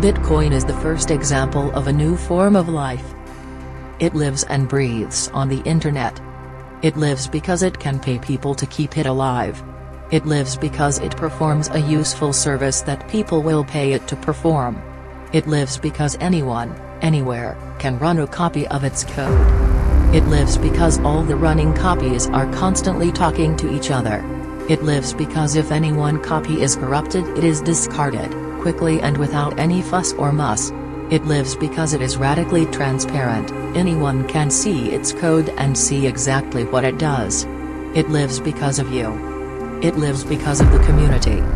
Bitcoin is the first example of a new form of life. It lives and breathes on the internet. It lives because it can pay people to keep it alive. It lives because it performs a useful service that people will pay it to perform. It lives because anyone, anywhere, can run a copy of its code. It lives because all the running copies are constantly talking to each other. It lives because if any one copy is corrupted it is discarded, quickly and without any fuss or muss. It lives because it is radically transparent, anyone can see its code and see exactly what it does. It lives because of you. It lives because of the community.